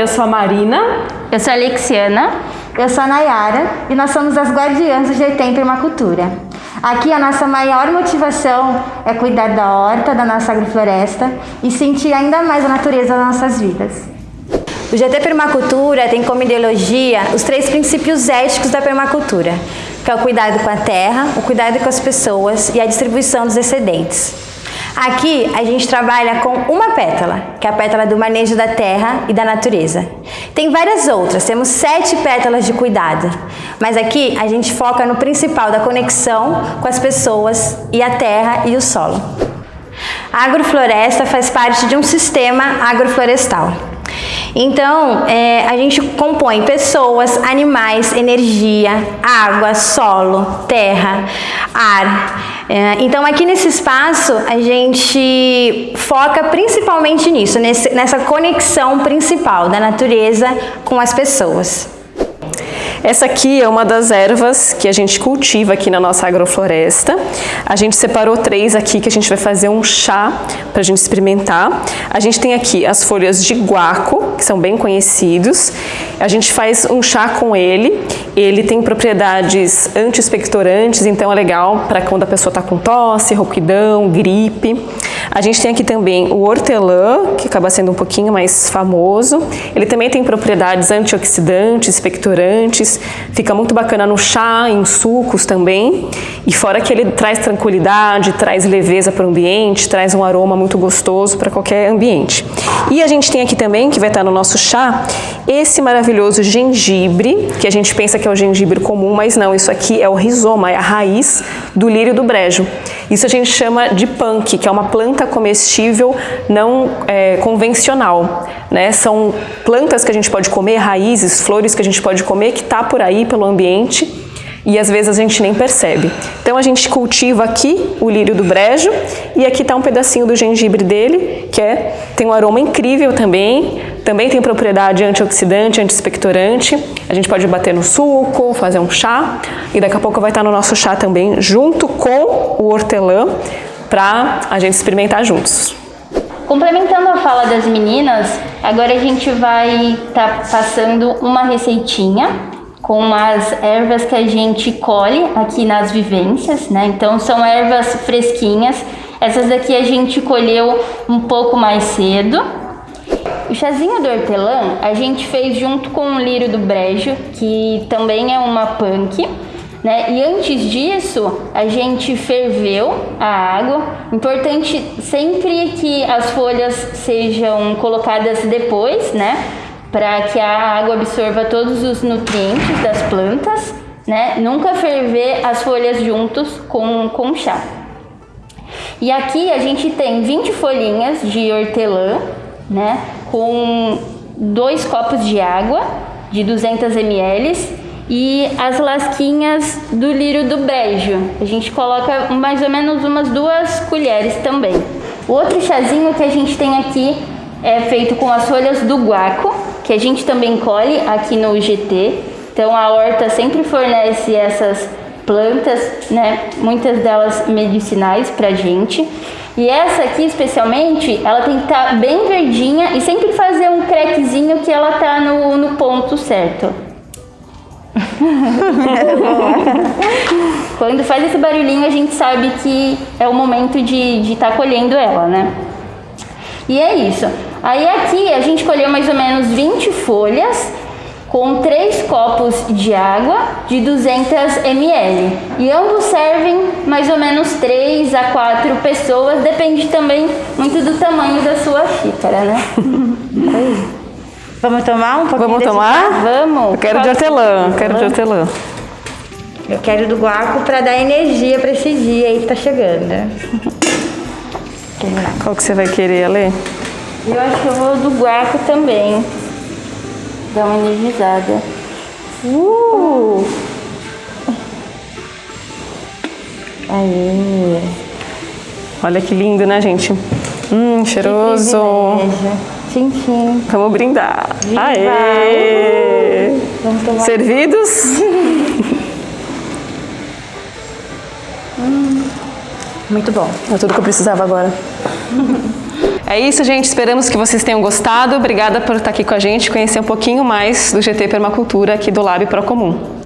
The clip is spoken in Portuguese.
Eu sou a Marina. Eu sou a Alexiana. Eu sou a Nayara e nós somos as guardiãs do GT em Permacultura. Aqui a nossa maior motivação é cuidar da horta, da nossa agrofloresta e sentir ainda mais a natureza das nossas vidas. O GT Permacultura tem como ideologia os três princípios éticos da permacultura, que é o cuidado com a terra, o cuidado com as pessoas e a distribuição dos excedentes. Aqui a gente trabalha com uma pétala, que é a pétala do manejo da terra e da natureza. Tem várias outras, temos sete pétalas de cuidado, mas aqui a gente foca no principal da conexão com as pessoas e a terra e o solo. A agrofloresta faz parte de um sistema agroflorestal. Então, é, a gente compõe pessoas, animais, energia, água, solo, terra, ar. É, então, aqui nesse espaço, a gente foca principalmente nisso, nesse, nessa conexão principal da natureza com as pessoas. Essa aqui é uma das ervas que a gente cultiva aqui na nossa agrofloresta. A gente separou três aqui que a gente vai fazer um chá para a gente experimentar. A gente tem aqui as folhas de guaco, que são bem conhecidos. A gente faz um chá com ele. Ele tem propriedades anti-expectorantes, então é legal para quando a pessoa está com tosse, rouquidão, gripe. A gente tem aqui também o hortelã, que acaba sendo um pouquinho mais famoso. Ele também tem propriedades antioxidantes, expectorantes, fica muito bacana no chá, em sucos também. E fora que ele traz tranquilidade, traz leveza para o ambiente, traz um aroma muito gostoso para qualquer ambiente. E a gente tem aqui também, que vai estar no nosso chá, esse maravilhoso gengibre, que a gente pensa que é o gengibre comum, mas não, isso aqui é o rizoma, é a raiz do lírio do brejo. Isso a gente chama de punk, que é uma planta comestível não é, convencional. Né? São plantas que a gente pode comer, raízes, flores que a gente pode comer, que está por aí pelo ambiente e às vezes a gente nem percebe. Então a gente cultiva aqui o lírio do brejo e aqui está um pedacinho do gengibre dele, que é, tem um aroma incrível também, também tem propriedade antioxidante, antispectorante. A gente pode bater no suco, fazer um chá e daqui a pouco vai estar no nosso chá também, junto com o hortelã, para a gente experimentar juntos. Complementando a fala das meninas, agora a gente vai estar tá passando uma receitinha com as ervas que a gente colhe aqui nas vivências, né? Então são ervas fresquinhas. Essas daqui a gente colheu um pouco mais cedo. O chazinho do hortelã a gente fez junto com o lírio do brejo, que também é uma punk. Né? E antes disso, a gente ferveu a água. Importante sempre que as folhas sejam colocadas depois, né? para que a água absorva todos os nutrientes das plantas, né? Nunca ferver as folhas juntos com, com chá. E aqui a gente tem 20 folhinhas de hortelã, né? Com dois copos de água de 200 ml e as lasquinhas do lírio do brejo. A gente coloca mais ou menos umas duas colheres também. O outro chazinho que a gente tem aqui é feito com as folhas do guaco, que a gente também colhe aqui no GT. Então a horta sempre fornece essas plantas, né, muitas delas medicinais pra gente. E essa aqui especialmente, ela tem que estar tá bem verdinha e sempre fazer um crackzinho que ela tá no, no ponto certo. Quando faz esse barulhinho a gente sabe que é o momento de estar tá colhendo ela, né? E é isso. Aí aqui a gente colheu mais ou menos 20 folhas com 3 copos de água de 200 ml. E ambos servem mais ou menos 3 a 4 pessoas, depende também muito do tamanho da sua xícara, né? Vamos tomar um pouquinho Vamos tomar? Chá? Vamos. Eu quero de hortelã, quero de hortelã. Eu quero do guaco para dar energia para esse dia aí que tá chegando. Qual que você vai querer, Ale? Eu acho que eu vou do guaco também. Dar uma energizada. Uh! Aí. Olha que lindo, né, gente? Hum, cheiroso. Tchim, tchim. Vamos brindar. Viva. Aê! Vamos tomar. Servidos? hum, muito bom. É tudo que eu precisava agora. É isso, gente. Esperamos que vocês tenham gostado. Obrigada por estar aqui com a gente, conhecer um pouquinho mais do GT Permacultura aqui do Lab Procomum.